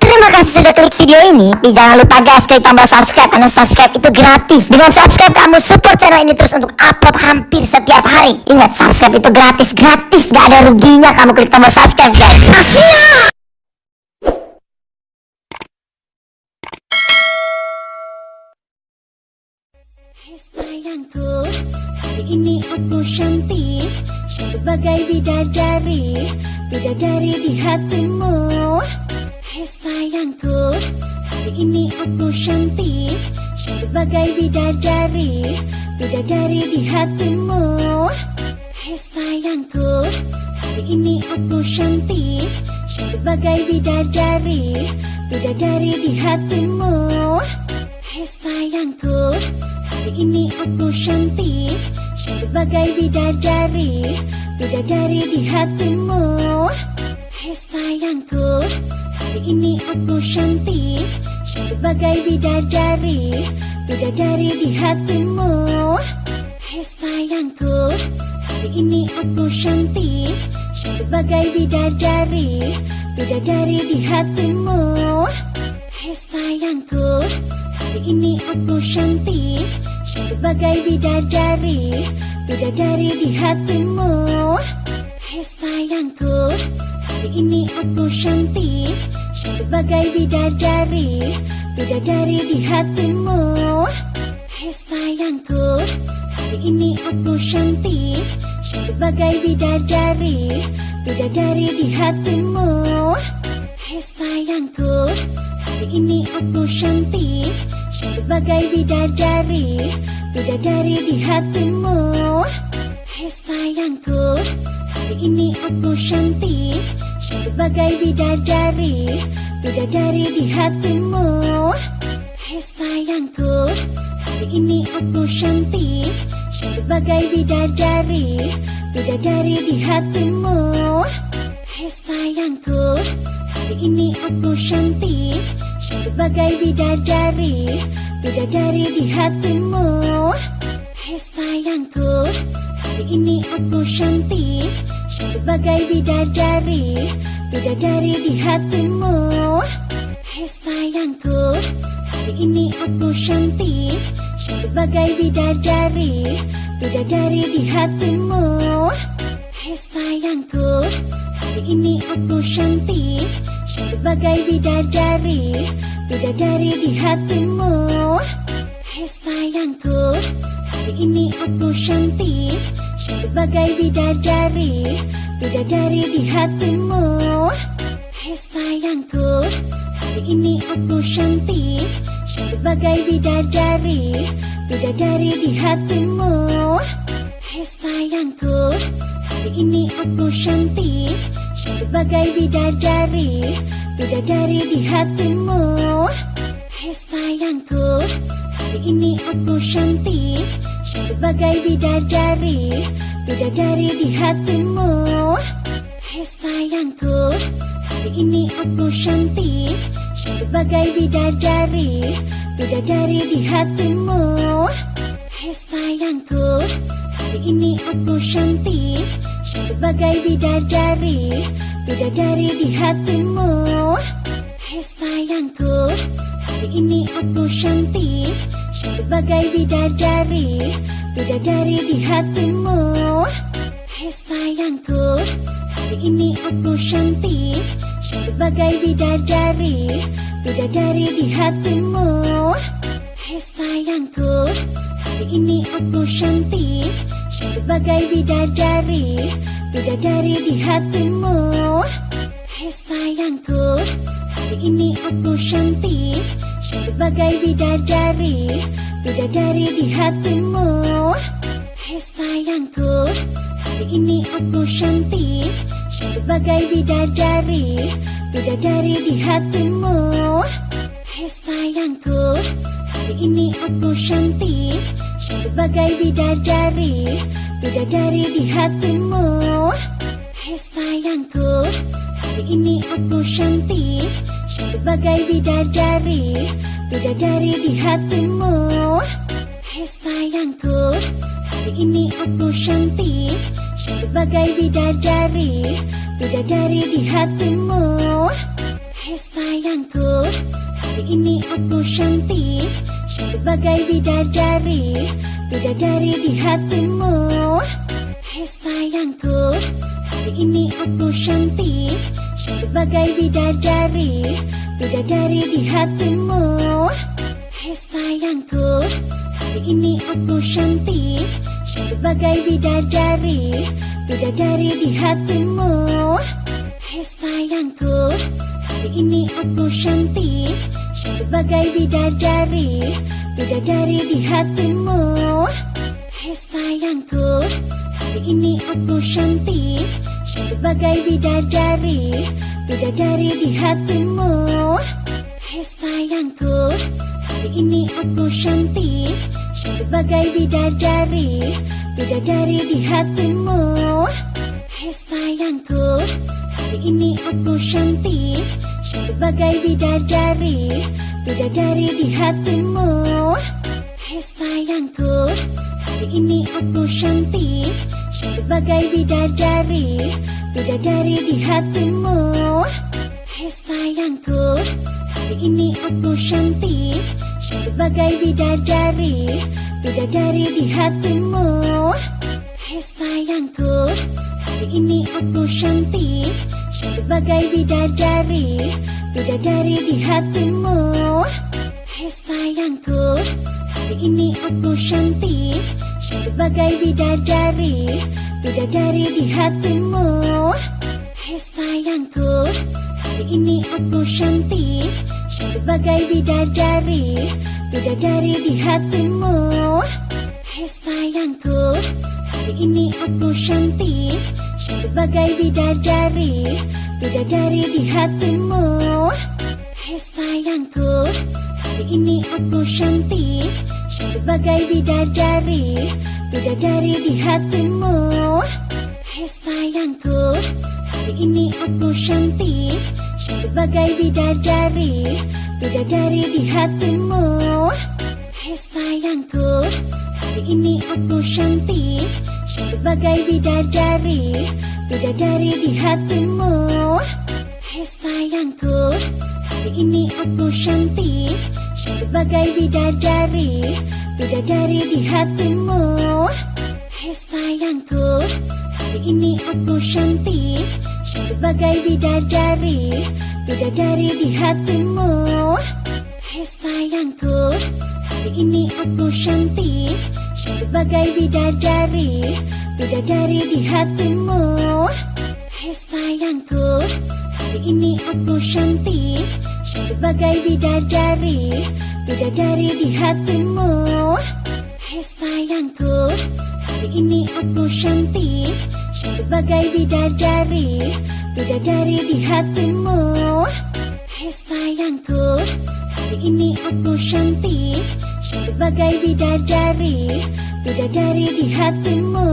Terima kasih sudah klik video ini. Tapi jangan lupa guys, klik tombol subscribe karena subscribe itu gratis. Dengan subscribe kamu support channel ini terus untuk upload hampir setiap hari. Ingat, subscribe itu gratis, gratis. Gak ada ruginya kamu klik tombol subscribe guys. Hai sayangku, hari ini aku cantik Cantik bagai bidadari Bidadari di hatimu Hai sayangku, hari ini aku cantik. Cantik bagai bidadari Bidadari di hatimu. Hai sayangku, hari ini aku cantik. Cantik bagai bidadari Bidadari di hatimu. Hai sayangku, hari ini aku cantik. Cantik bagai bidadari Bidadari di hatimu. Hai sayangku, hari ini aku cantik Cantik bagai bidadari Bidadari di hatimu. Hai sayangku, hari ini aku cantik Cantik bagai bidadari Bidadari di hatimu. Hai sayangku, hari ini aku cantik Cantik bagai bidadari Bidadari di hatimu. Hai sayangku, hari ini aku cantik Bagai bidadari Bidadari di hatimu. Hai sayangku, hari ini aku cantik. Cantik bagai bidadari Bidadari di hatimu. Hai sayangku, hari ini aku cantik. Cantik bagai bidadari Bidadari di hatimu. Hai sayangku, hari ini aku cantik Bagai bidadari Bidadari di hatimu. Hai sayangku, hari ini aku cantik. Cantik bagai bidadari Bidadari di hatimu. Hai sayangku, hari ini aku cantik. Cantik bagai bidadari Bidadari di hatimu. Hai sayangku, hari ini aku cantik Bagai bidadari Bidadari di hatimu. Hai sayangku, hari ini aku cantik. Cantik bagai bidadari Bidadari di hatimu. Hai sayangku, hari ini aku cantik. Cantik bagai bidadari Bidadari di hatimu. Hai sayangku, hari ini aku cantik Bagai bidadari Bidadari di hatimu. Hai sayangku, hari ini aku cantik. Cantik bagai bidadari Bidadari di hatimu. Hai sayangku, hari ini aku cantik. Cantik bagai bidadari Bidadari di hatimu. Hai sayangku, hari ini aku cantik Bagai bidadari Bidadari di hatimu. Hai sayangku, hari ini aku cantik. Cantik bidadari Bidadari di hatimu. Hai sayangku, hari ini aku cantik. Cantik bidadari Bidadari di hatimu. Hai sayangku, hari ini aku Cantik bagai bidadari Bidadari di hatimu. Hai sayangku, hari ini aku cantik. Bagai bidadari Bidadari di hatimu. Hai sayangku, hari ini aku cantik. Bagai bidadari Bidadari di hatimu. Hai sayangku, hari ini aku Cantik bagai bidadari Bidadari di hatimu. Hai sayangku, hari ini aku cantik. Cantik bagai bidadari Bidadari di hatimu. Hai sayangku, hari ini aku cantik. Cantik bagai bidadari Bidadari di hatimu. Hai sayangku, hari ini aku Cantik bagai bidadari Bidadari di hatimu. Hai sayangku, hari ini aku cantik. Cantik bagai bidadari Bidadari di hatimu. Hei sayangku, hari ini aku cantik. Cantik bagai bidadari Bidadari di hatimu. Hei sayangku, hari ini aku cantik Bagai bidadari Bidadari di hatimu. Hei sayangku, hari ini aku cantik. Cantik bagai bidadari Bidadari di hatimu. Hei sayangku, hari ini aku cantik. Cantik bagai bidadari Bidadari di hatimu. Hei sayangku, hari ini aku cantik Bagai bidadari Bidadari di hatimu. Hei sayangku, hari ini aku cantik. Cantik bagai bidadari Bidadari di hatimu. Hei sayangku, hari ini aku cantik. Cantik bagai bidadari Bidadari di hatimu. Hei sayangku, hari ini aku Cantik bagai bidadari Bidadari di hatimu. Hei sayangku, hari ini aku cantik. Bagai bidadari Bidadari di hatimu. Hei sayangku, hari ini aku cantik. Bagai bidadari Bidadari di hatimu. Hei sayangku, hari ini aku Cantik bagai bidadari Bidadari di hatimu. Hei sayangku, hari ini aku cantik. Cantik bagai bidadari Bidadari di hatimu. Hei sayangku, hari ini aku cantik. Cantik bagai bidadari Bidadari di hatimu. Hei sayangku, hari ini aku cantik Bagai bidadari Bidadari di hatimu. Hei sayangku, hari ini aku cantik. Cantik bagai bidadari Bidadari di hatimu. Hei sayangku, hari ini aku cantik. Cantik bagai bidadari Bidadari di hatimu. Hei sayangku, hari ini aku cantik Bagai bidadari Bidadari di hatimu. Hei sayangku, hari ini aku cantik. Bagai bidadari Bidadari di hatimu. Hei sayangku, hari ini aku Cantik. Bagai bidadari Bidadari di hatimu. Hei sayangku, hari ini aku cantik Bagai bidadari Bidadari di hatimu. Hei sayangku, hari ini aku cantik. Cantik bagai bidadari Bidadari di hatimu. Hei sayangku, hari ini aku cantik. Cantik bagai bidadari Bidadari di hatimu.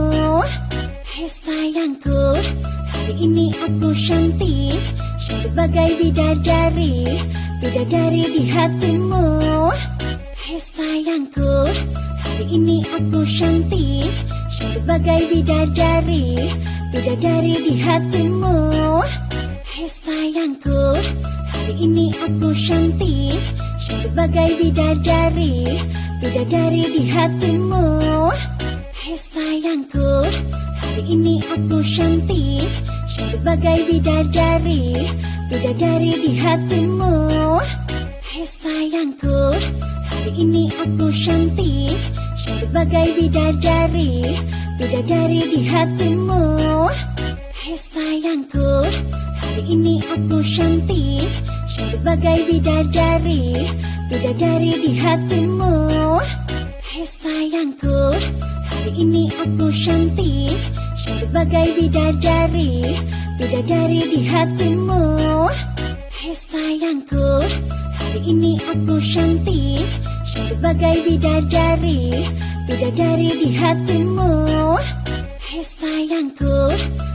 Hei sayangku, hari ini aku Cantik bagai bidadari Bidadari di hatimu. Hei sayangku, hari ini aku cantik Cantik bagai bidadari Bidadari di hatimu. Hei sayangku, hari ini aku cantik Cantik bagai bidadari Bidadari di hatimu. Hei sayangku, hari ini aku cantik Bagai bidadari Bidadari di hatimu. Hei sayangku, hari ini aku cantik. Cantik bagai bidadari Bidadari di hatimu. Hei sayangku, hari ini aku cantik. Cantik bagai bidadari Bidadari di hatimu. Hei sayangku, hari ini aku Cantik bagai bidadari Bidadari di hatimu. Hei sayangku, hari ini aku cantik. Cantik bagai bidadari Bidadari di hatimu. Hei sayangku,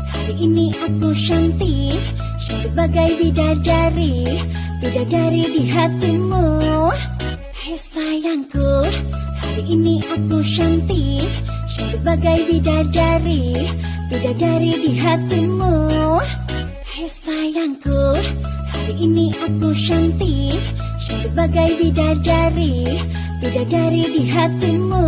hari ini aku cantik. Cantik bagai bidadari Bidadari di hatimu. Hei sayangku, hari ini aku cantik. Cantik bagai bidadari Bidadari di hatimu. Hei sayangku, hari ini aku cantik. Cantik bagai bidadari Bidadari di hatimu.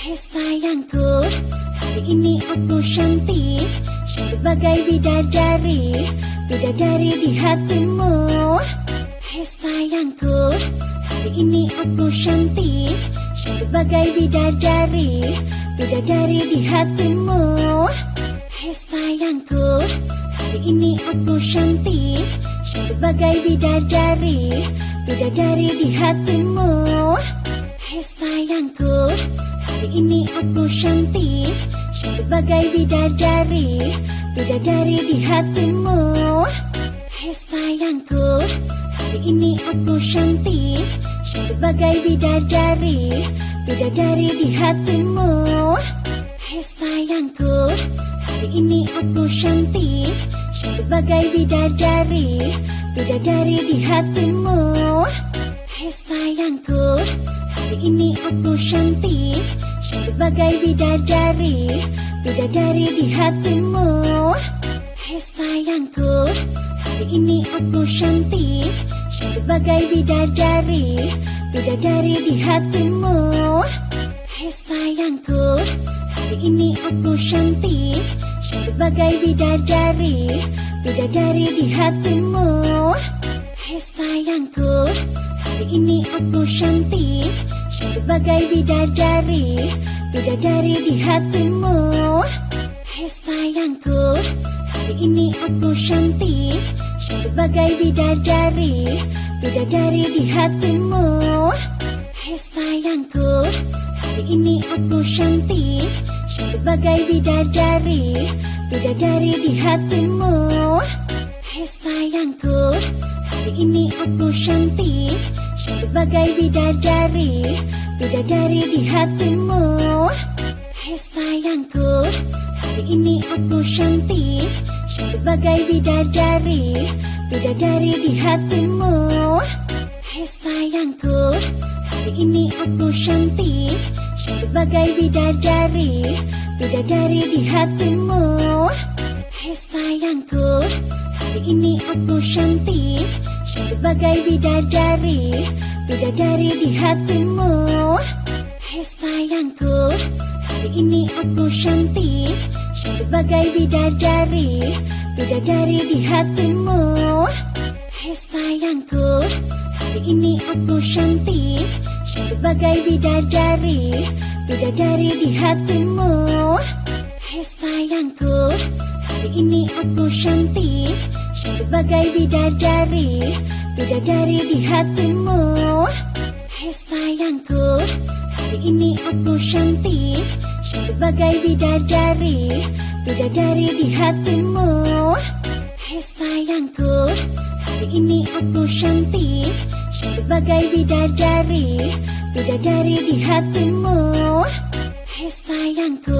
Hei sayangku Hari ini aku cantik. Cantik bagai bidadari Bidadari di hatimu. Hei sayangku Hari ini aku cantik. Cantik bagai bidadari Bidadari di hatimu. Hei sayangku Hari ini aku cantik. Cantik bagai bidadari. Bidadari di hatimu. Hei sayangku Hari ini aku cantik. Cantik bagai bidadari. Bidadari di hatimu. Hei sayangku Hari ini aku cantik. Cantik bagai bidadari Bidadari di hatimu. Hei sayangku Hari ini aku cantik. Cantik bagai bidadari. Bidadari di hatimu. Hei sayangku Hari ini aku cantik. Cantik bagai bidadari. Bidadari di hatimu. Hei sayangku Hari ini aku cantik. Cantik bagai bidadari Bidadari di hatimu. Hei sayangku Hari ini aku cantik. Cantik bagai bidadari Bidadari di hatimu. Hei sayangku Hari ini aku cantik. Cantik bagai bidadari Bidadari di hatimu. Hei sayangku Hari ini aku cantik. Cantik bagai bidadari Bidadari di hatimu. Hei sayangku Hari ini aku cantik. Cantik bagai bidadari. Bidadari di hatimu. Hei sayangku Hari ini aku cantik. Cantik bagai bidadari. Bidadari di hatimu. Hei sayangku Hari ini aku cantik. Cantik bagai bidadari Bidadari di hatimu. Hei sayangku Hari ini aku cantik. Cantik bagai bidadari. Bidadari di hatimu. Hei sayangku Hari ini aku cantik. Cantik bagai bidadari. Bidadari di hatimu. Hei sayangku Hari ini aku cantik. Cantik bagai bidadari Bidadari di hatimu. Hei sayangku Hari ini aku cantik. Cantik bagai bidadari Bidadari di hatimu. Hei sayangku Hari ini aku cantik. Cantik bagai bidadari Bidadari di hatimu. Hei sayangku Hari ini aku cantik. Cantik bagai bidadari Bidadari di hatimu Hei sayangku Hari ini aku cantik. Cantik bagai bidadari Bidadari di hatimu. Hei sayangku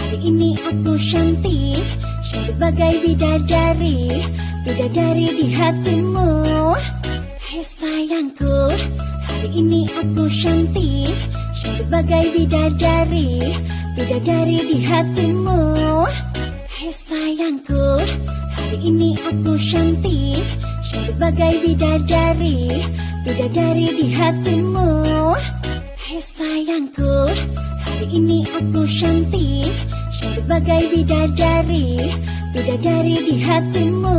Hari ini aku cantik. Cantik bagai bidadari Bidadari di hatimu. Hei sayangku Hari ini aku cantik. Cantik bagai bidadari Bidadari di hatimu. Hei sayangku Ini aku cantik Cantik bagai bidadari Bidadari di hatimu. Hei sayangku Hari ini aku cantik Cantik bagai bidadari Bidadari di hatimu.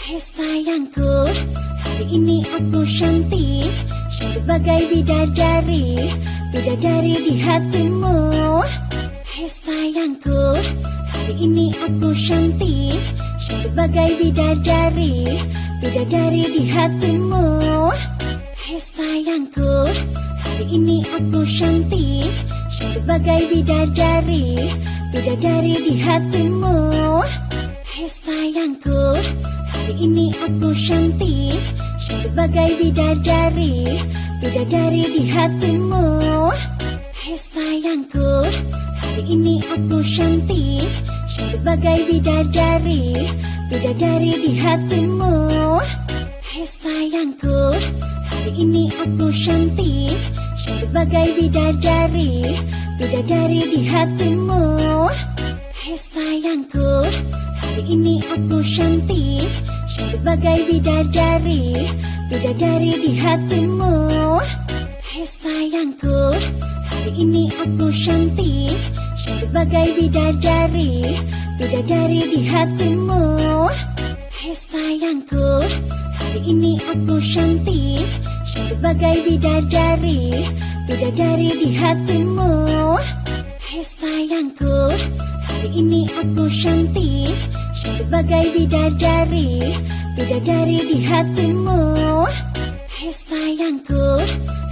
Hei sayangku Hari ini aku cantik Cantik bagai bidadari Bidadari di hatimu. Hei sayangku Hari ini aku cantik Bagai bidadari Bidadari di hatimu. Hei sayangku Hari ini aku cantik. Cantik bagai bidadari Bidadari di hatimu. Hei sayangku Hari ini aku cantik. Cantik bagai bidadari Bidadari di hatimu. Hei sayangku Hari ini aku Cantik bagai bidadari Bidadari di hatimu. Hei sayangku Hari ini aku cantik. Cantik bagai bidadari Bidadari di hatimu. Hei sayangku Hari ini aku cantik. Sebagai bidadari Bidadari di hatimu. Hei sayangku Hari ini aku cantik Sebagai bidadari Bidadari di hatimu. Hei sayangku Hari ini aku cantik. Sebagai bidadari Bidadari di hatimu. Hei sayangku Hari ini aku cantik. Sebagai bidadari Bidadari di hatimu. Hei sayangku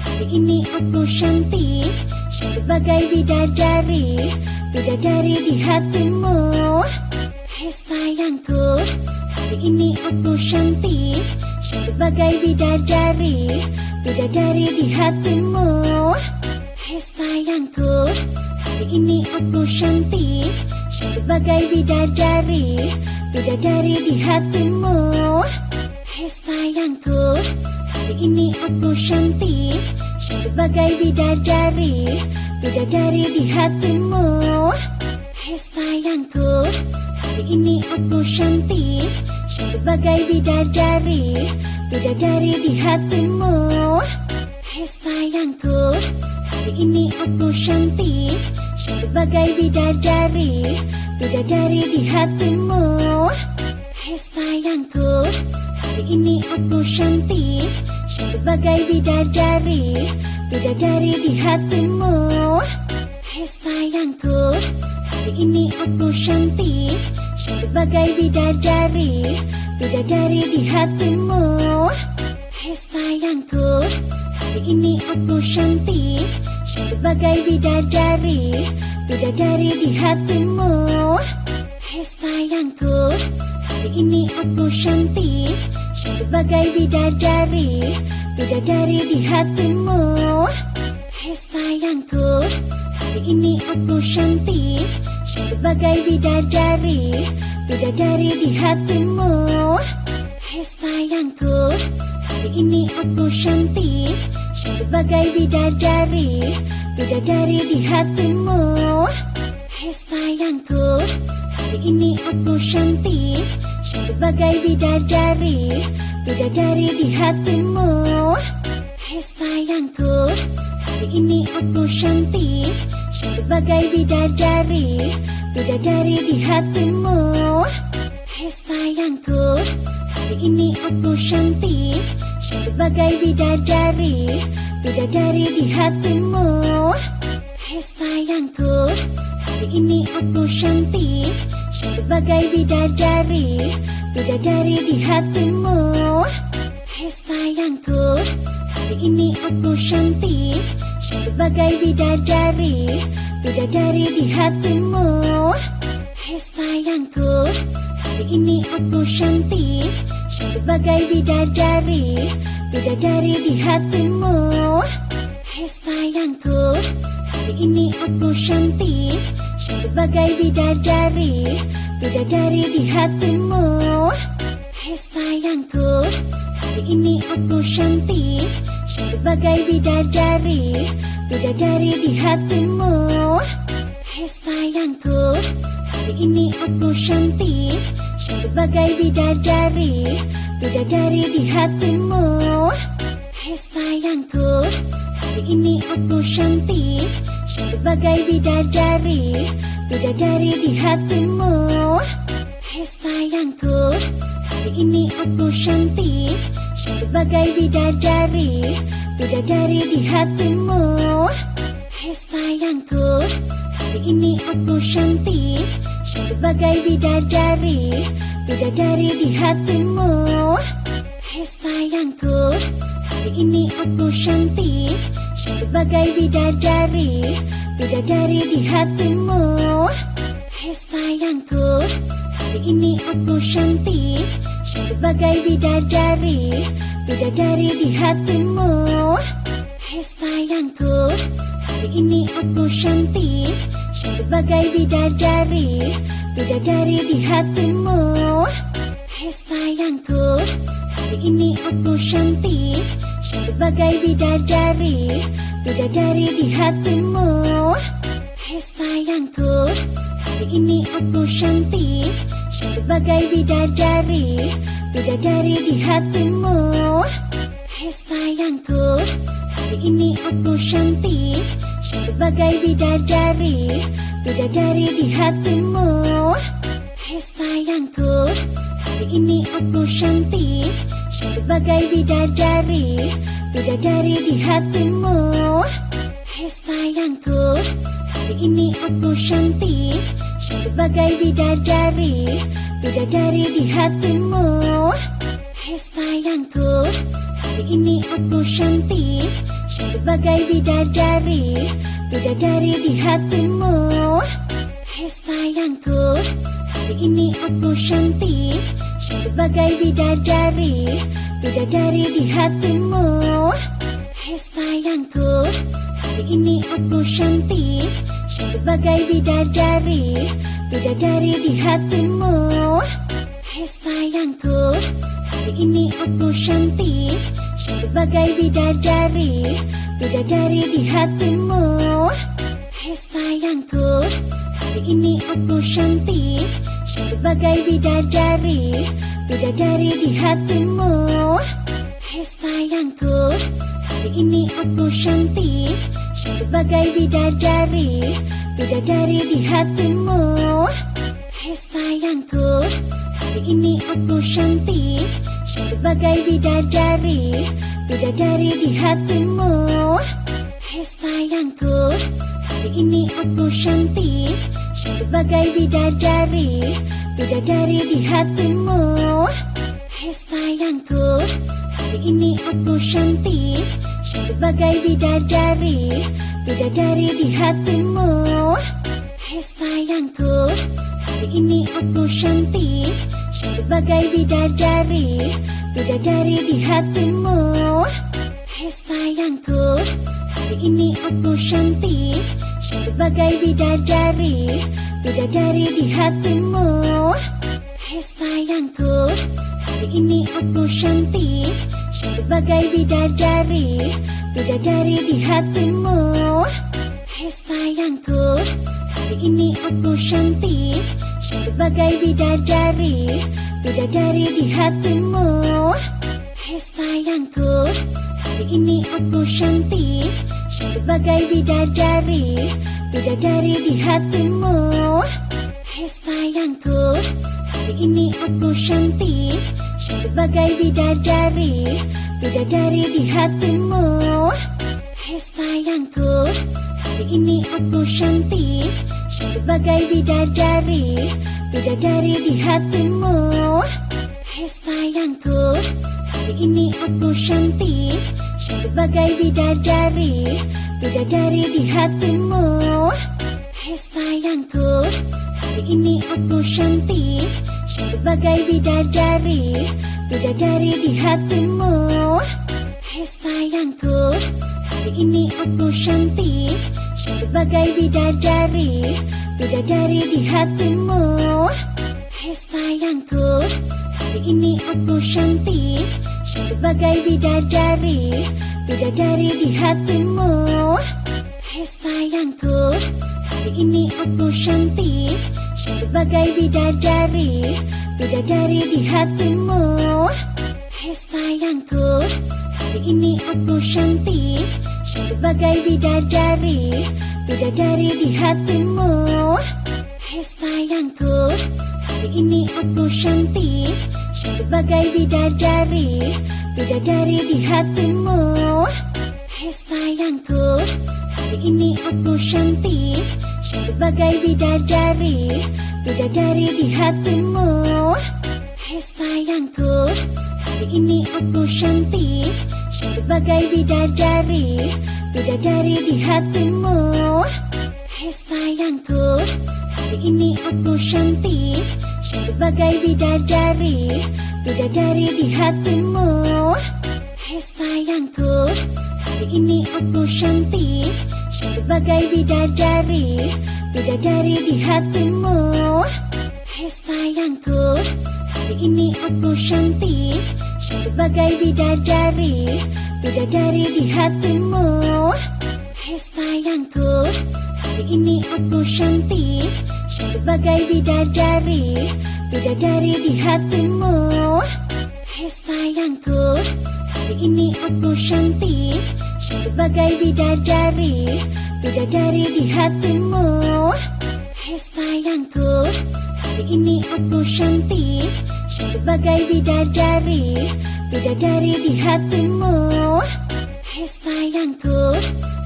Hari ini aku cantik Sebagai bidadari Bidadari di hatimu. Hei sayangku Hari ini aku cantik. Sebagai bidadari Bidadari di hatimu. Hei sayangku Hari ini aku cantik. Sebagai bidadari Bidadari di hatimu. Hei sayangku Hari ini aku cantik Sebagai bidadari Bidadari di hatimu. Hei sayangku Hari ini aku cantik. Sebagai bidadari Bidadari di hatimu. Hei sayangku Hari ini aku cantik. Sebagai bidadari Bidadari di hatimu. Hei sayangku Hari ini aku cantik Sebagai bidadari Bidadari di hatimu. Hei sayangku Hari ini aku cantik Sebagai bidadari Bidadari di hatimu. Hei sayangku Hari ini aku cantik Sebagai bidadari Bidadari di hatimu. Hei sayangku Hari ini aku cantik Sebagai bidadari Bidadari di hatimu. Hei sayangku Hari ini aku cantik. Sebagai bidadari Bidadari di hatimu. Hei sayangku Hari ini aku cantik. Sebagai bidadari Bidadari di hatimu. Hei sayangku Hari ini aku cantik Sebagai bidadari Bidadari di hatimu. Hei sayangku Hari ini aku cantik Sebagai bidadari Bidadari di hatimu. Hei sayangku Hari ini aku cantik Sebagai bidadari Bidadari di hatimu. Hei sayangku Hari ini aku cantik Sebagai bidadari Bidadari di hatimu. Hei sayangku Hari ini aku cantik. Sebagai bidadari Bidadari di hatimu. Hei sayangku Hari ini aku cantik. Sebagai bidadari Bidadari di hatimu. Hei sayangku Hari ini aku cantik Sebagai bidadari Bidadari di hatimu. Hei sayangku Hari ini aku cantik. Sebagai bidadari Bidadari di hatimu. Hei sayangku Hari ini aku cantik. Sebagai bidadari Bidadari di hatimu. Hei sayangku Hari ini aku cantik Sebagai bidadari Bidadari di hatimu. Hei sayangku Hari ini aku cantik. Sebagai bidadari Bidadari di hatimu. Hei sayangku Hari ini aku cantik. Sebagai bidadari Bidadari di hatimu. Hei sayangku Hari ini aku cantik Sebagai bidadari Bidadari di hatimu. Hei sayangku Hari ini aku cantik. Sebagai bidadari Bidadari di hatimu. Hei sayangku Hari ini aku cantik. Sebagai bidadari Bidadari di hatimu. Hei sayangku Hari ini aku cantik Sebagai bidadari Bidadari di hatimu. Hei sayangku Hari ini aku cantik. Sebagai bidadari bidadari di hatimu. Hei sayangku, hari ini aku cantik. Bagai bidadari, bidadari di hatimu. Hei sayangku, hari ini aku Cantik bagai bidadari, bidadari di hatimu. Hei sayangku, hari ini aku cantik. Cantik bagai bidadari, bidadari di hatimu. Hei sayangku, hari ini aku cantik. Cantik bagai bidadari, bidadari di hatimu. Hei sayangku, hari ini aku cantik Cantik bagai bidadari, bidadari di hatimu. Hei sayangku, hari ini aku cantik. Cantik bagai bidadari, bidadari di hatimu. Hei sayangku, hari ini aku cantik. Cantik bagai bidadari, bidadari di hatimu. Hei sayangku, hari ini aku cantik Bagai bidadari, bidadari di hatimu. Hei sayangku, hari ini aku cantik. Cantik bagai bidadari, bidadari di hatimu. Hei sayangku, hari ini aku cantik. Cantik bagai bidadari, bidadari di hatimu. Hei sayangku, hari ini aku Cantik bagai bidadari, bidadari di hatimu. Hei sayangku, hari ini aku cantik. Cantik bagai bidadari, bidadari di hatimu. Hei sayangku, hari ini aku cantik. Cantik bagai bidadari, bidadari di hatimu. Hei sayangku, hari ini aku cantik Cantik bagai bidadari, bidadari di hatimu. Hei sayangku, hari ini aku cantik. Bagai bidadari, bidadari di hatimu. Hei sayangku, hari ini aku cantik. Bagai bidadari, bidadari di hatimu. Hei sayangku, hari ini aku Cantik bagai bidadari, bidadari di hatimu. Hei sayangku, hari ini aku cantik. Cantik bagai bidadari, bidadari di hatimu. Hei sayangku, hari ini aku cantik. Cantik bagai bidadari, bidadari di hatimu. Hei sayangku, hari ini aku cantik bagai bidadari, bidadari di hatimu. Hei sayangku, hari ini aku cantik. Cantik bagai bidadari, bidadari di hatimu. Hei sayangku, hari ini aku cantik. Cantik bagai bidadari, bidadari di hatimu. Hei sayangku, hari ini aku cantik Bagai bidadari, bidadari di hatimu. Hei sayangku, hari ini aku cantik. Cantik bagai bidadari, bidadari di hatimu. Hei sayangku, hari ini aku cantik. Cantik bagai bidadari, bidadari di hatimu. Hei sayangku, hari ini aku Cantik bagai bidadari, bidadari di hatimu. Hei sayangku, hari ini aku cantik. Cantik bagai bidadari, bidadari di hatimu. Hei sayangku, hari ini aku cantik. Cantik bagai bidadari, bidadari di hatimu. Hei sayangku, hari ini aku cantik bagai bidadari, bidadari di hatimu. Hei sayangku, hari ini aku cantik. Bagai bidadari, bidadari di hatimu. Hei sayangku, hari ini aku Cantik. Bagai bidadari, bidadari di hatimu. Hei sayangku, hari ini aku cantik Cantik bagai bidadari, bidadari di hatimu. Hai sayangku Hari ini aku cantik. Cantik bagai bidadari Bidadari di hatimu. Hai sayangku Hari ini aku cantik. Cantik bagai bidadari Bidadari di hatimu. Hai sayangku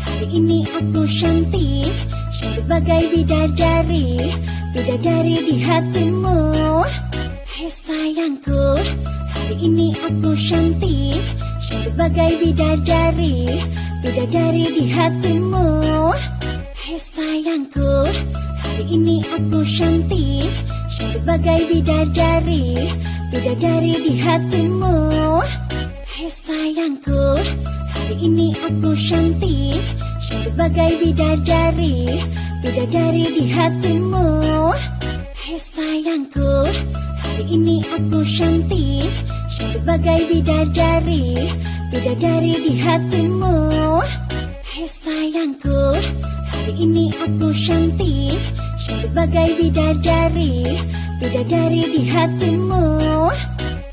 Hari ini aku cantik Bagai bidadari Bidadari di hatimu. Hai sayangku Hari ini aku cantik. Cantik bagai bidadari Bidadari di hatimu. Hai sayangku Hari ini aku cantik. Cantik bagai bidadari Bidadari di hatimu. Hai sayangku Hari ini aku cantik Bagai bidadari Bidadari di hatimu. Hai sayangku Hari ini aku cantik. Cantik bagai bidadari Bidadari di hatimu. Hai sayangku Hari ini aku cantik. Cantik bagai bidadari Bidadari di hatimu.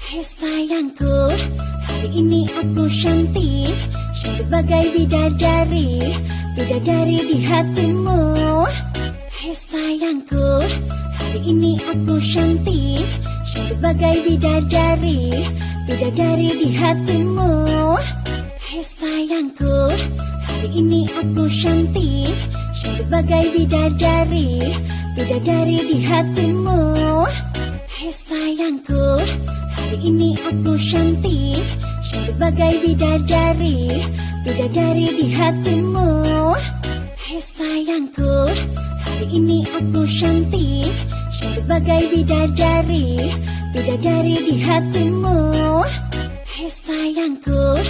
Hai sayangku Hari ini aku cantik. Cantik bagai bidadari Bidadari di hatimu. Hai sayangku Hari ini aku cantik. Cantik bagai bidadari Bidadari di hatimu. Hai sayangku Hari ini aku cantik. Cantik bagai bidadari Bidadari di hatimu. Hai sayangku Hari ini aku cantik. Cantik bagai bidadari Bidadari di hatimu. Hai sayangku Hari ini aku cantik. Cantik bagai bidadari Bidadari di hatimu. Hai sayangku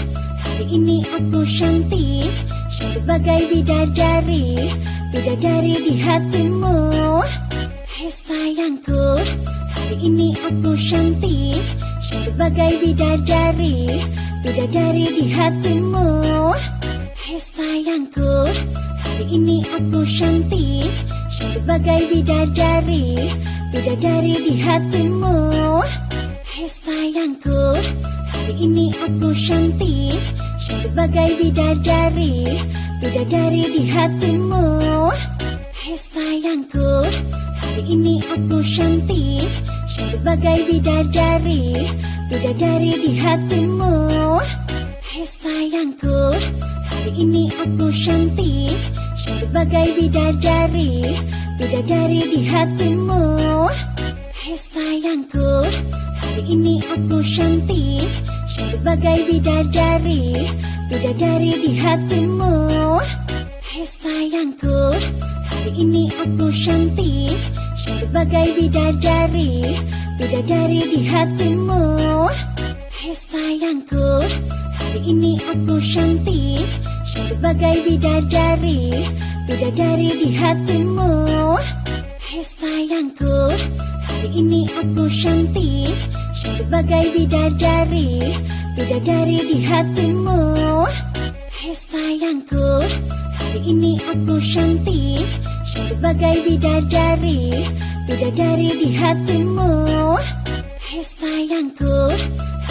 Hari ini aku cantik. Cantik bagai bidadari Bidadari di hatimu. Hai sayangku Hari ini aku cantik. Cantik bagai bidadari Bidadari di hatimu. Hai sayangku Hari ini aku cantik. Cantik bagai bidadari. Bidadari di hatimu. Hai sayangku Hari ini aku cantik. Cantik bagai bidadari. Bidadari di hatimu. Hai sayangku Hari ini aku cantik. Cantik bagai bidadari Bidadari di hatimu. Hai sayangku Hari ini aku cantik. Cantik bagai bidadari. Bidadari di hatimu. Hai sayangku Hari ini aku cantik. Cantik bagai bidadari. Bidadari di hatimu. Hai sayangku Hari ini aku cantik. Cantik bagai bidadari. Bidadari di hatimu Hai sayangku Hari ini aku cantik Cantik bagai bidadari Bidadari di hatimu. Hai sayangku Hari ini aku cantik Cantik bagai bidadari Bidadari di hatimu. Hai sayangku Hari ini aku cantik Cantik bagai bidadari Bidadari di hatimu. Hai sayangku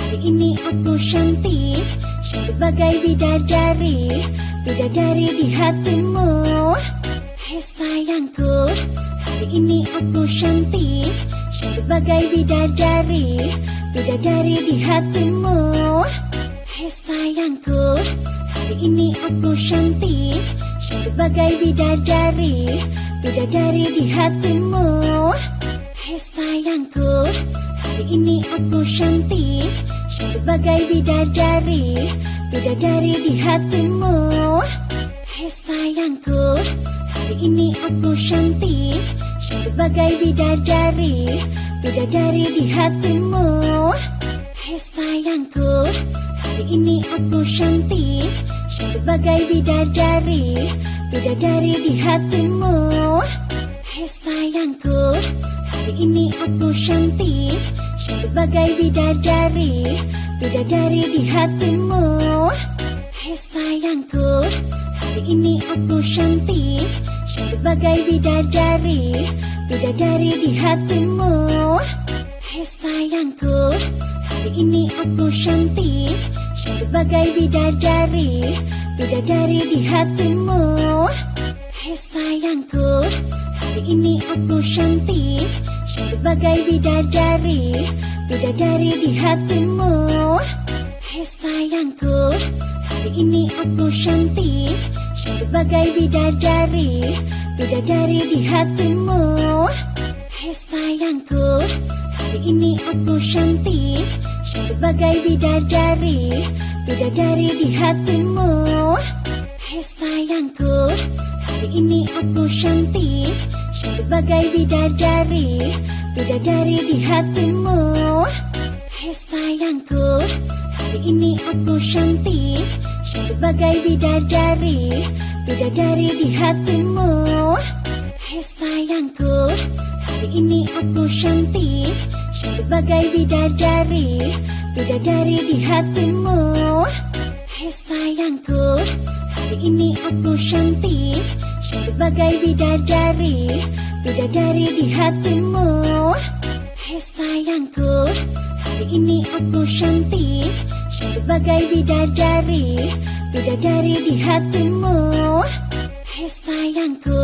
Hari ini aku cantik Cantik bagai bidadari Bidadari di hatimu. Hai sayangku Hari ini aku cantik Cantik bagai bidadari Bidadari di hatimu. Hai sayangku Hari ini aku cantik Cantik bagai bidadari Bidadari di hatimu. Hai sayangku Hari ini aku cantik. Cantik bagai bidadari Bidadari di hatimu. Hai sayangku Hari ini aku cantik. Cantik bagai bidadari Bidadari di hatimu. Hai sayangku Hari ini aku cantik. Cantik bagai bidadari Bidadari di hatimu Sayangku Hari ini aku cantik. Cantik bagai bidadari Bidadari di hatimu. Hai sayangku Hari ini aku cantik. Cantik bagai bidadari Bidadari di hatimu. Hai sayangku Hari Hari ini aku cantik. Cantik bagai bidadari Bidadari di hatimu. Hei sayangku Hari ini aku cantik. Bagai bidadari Bidadari di hatimu. Hei sayangku Hari ini aku cantik. Bagai bidadari Bidadari di hatimu. Hei sayangku Hari ini aku cantik. Bagai bidadari Bidadari di hatimu. Hei sayangku Hari ini aku Cantik bagai bidadari Bidadari di hatimu. Hei sayangku Hari ini aku cantik Cantik bagai bidadari Bidadari di hatimu. Hei sayangku Hari ini aku cantik Cantik bagai bidadari Bidadari di hatimu. Hei sayangku Hari ini aku cantik bagai bidadari Bidadari di hatimu. Hei sayangku Hari ini aku cantik. Cantik bagai bidadari Bidadari di hatimu. Hei sayangku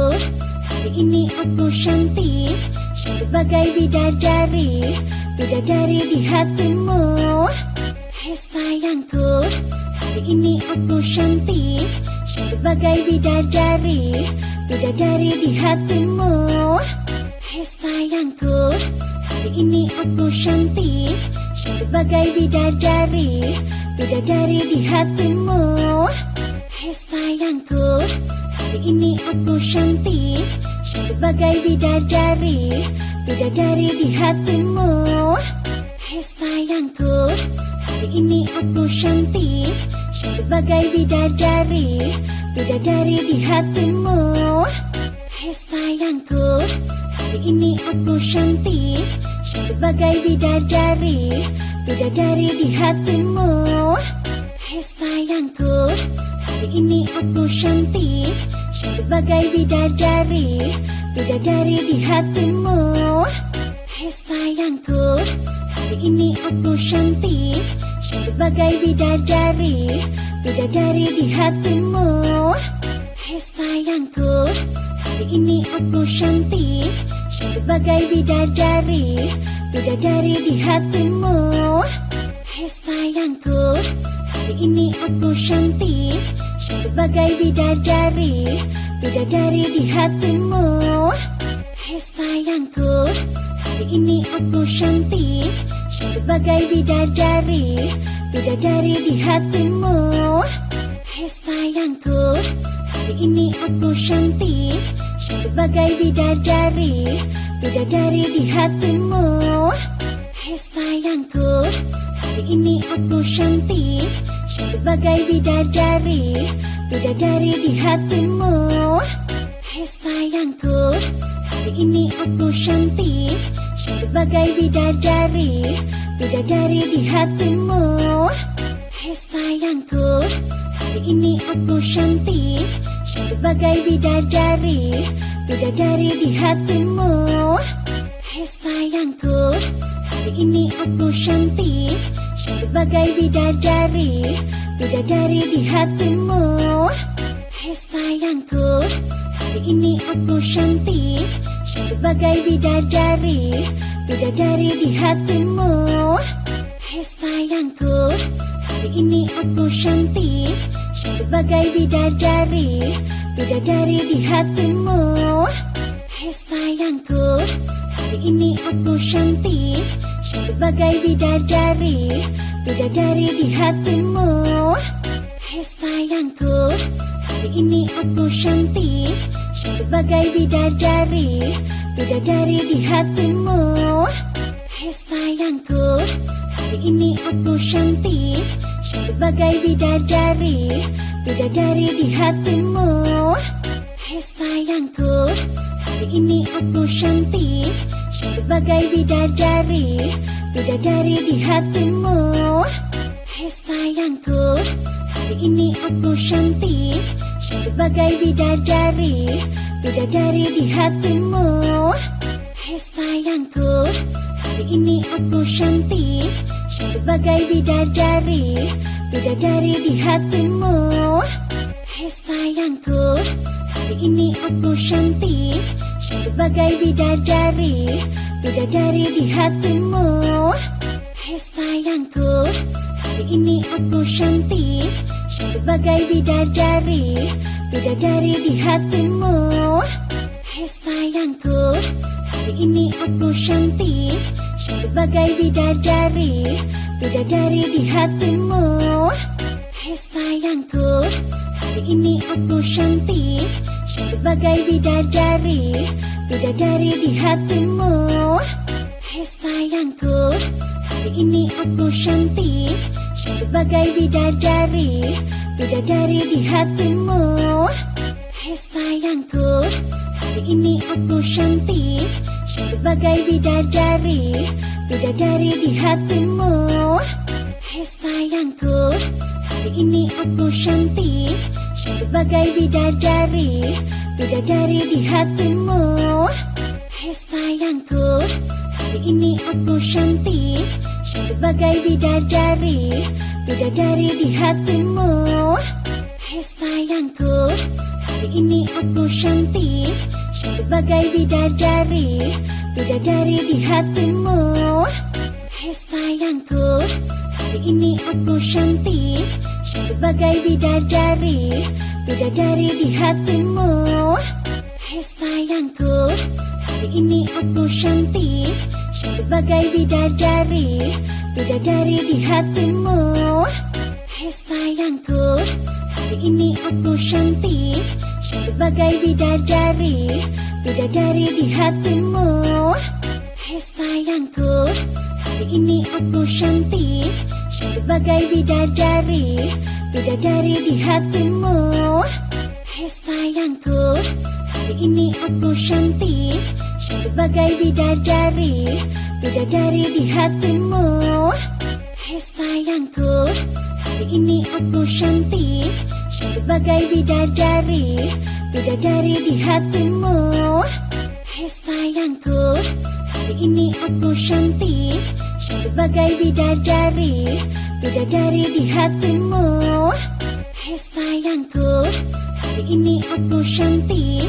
Hari ini aku cantik. Cantik bagai bidadari Bidadari di hatimu. Hei sayangku Hari ini aku cantik Cantik bagai bidadari Bidadari di hatimu. Hei sayangku Hari ini aku cantik. Cantik bagai bidadari Bidadari di hatimu. Hei sayangku Hari ini aku cantik. Cantik bagai bidadari Bidadari di hatimu. Hei sayangku Hari ini aku cantik Bagai bidadari Bidadari di hatimu. Hei sayangku Hari ini aku cantik. Cantik bagai bidadari Bidadari di hatimu. Hei sayangku Hari ini aku cantik. Cantik bagai bidadari Bidadari di hatimu. Hei sayangku Hari ini aku cantik Bagai bidadari Bidadari di hatimu. Hei sayangku Hari ini aku cantik. Cantik bagai bidadari Bidadari di hatimu. Hei sayangku Hari ini aku cantik. Cantik bagai bidadari Bidadari di hatimu. Hei sayangku Hari ini aku cantik Bagai bidadari Bidadari di hatimu. Hei sayangku Hari ini aku cantik. Cantik bidadari Bidadari di hatimu. Hei sayangku Hari ini aku cantik. Cantik bidadari Bidadari di hatimu. Hei sayangku Hari ini aku cantik Bagai bidadari Bidadari di hatimu. Hei sayangku Hari ini aku cantik. Cantik bagai bidadari Bidadari di hatimu. Hei sayangku Hari ini aku cantik. Cantik bagai bidadari Bidadari di hatimu. Hei sayangku Hari ini aku cantik Cantik bagai bidadari Bidadari di hatimu. Hei sayangku Hari ini aku cantik Cantik bagai bidadari Bidadari di hatimu. Hei sayangku Hari ini aku cantik Cantik bagai bidadari Bidadari di hatimu. Hei sayangku Hari ini aku cantik Cantik bagai bidadari Bidadari di hatimu. Hei sayangku Hari ini aku cantik Cantik bagai bidadari Bidadari di hatimu. Hei sayangku Hari ini aku cantik Cantik bagai bidadari Bidadari di hatimu. Hei sayangku Hari ini aku Cantik bagai bidadari Bidadari di hatimu. Hei sayangku Hari ini aku cantik. Cantik bagai bidadari Bidadari di hatimu. Hei sayangku Hari ini aku cantik. Cantik bagai bidadari Bidadari di hatimu. Hei sayangku Hari ini aku cantik bagai bidadari Bidadari di hatimu. Hei sayangku Hari ini aku cantik. Cantik bagai bidadari Bidadari di hatimu. Hei sayangku Hari ini aku cantik. Cantik bagai bidadari Bidadari di hatimu. Hei sayangku Hari ini aku cantik bagai bidadari Bidadari di hatimu. Hei sayangku Hari ini aku cantik. Cantik bagai bidadari Bidadari di hatimu. Hei sayangku Hari ini aku cantik. Cantik bagai bidadari Bidadari di hatimu. Hei sayangku Hari ini aku cantik Cantik bagai bidadari Bidadari di hatimu. Hei sayangku Hari ini aku cantik Cantik bagai bidadari Bidadari di hatimu. Hei sayangku Hari ini aku cantik Cantik bagai bidadari Bidadari di hatimu. Hei sayangku Hari ini aku cantik Bagai bidadari Bidadari di hatimu. Hei sayangku Hari ini aku cantik. Cantik bagai bidadari Bidadari di hatimu. Hei sayangku Hari ini aku cantik. Cantik bagai bidadari Bidadari di hatimu. Hei sayangku Hari ini aku Cantik bagai bidadari Bidadari di hatimu. Hei sayangku Hari ini aku cantik Cantik bagai bidadari Bidadari di hatimu. Hei sayangku Hari ini aku cantik Cantik bagai bidadari Bidadari di hatimu. Hei sayangku Hari ini aku cantik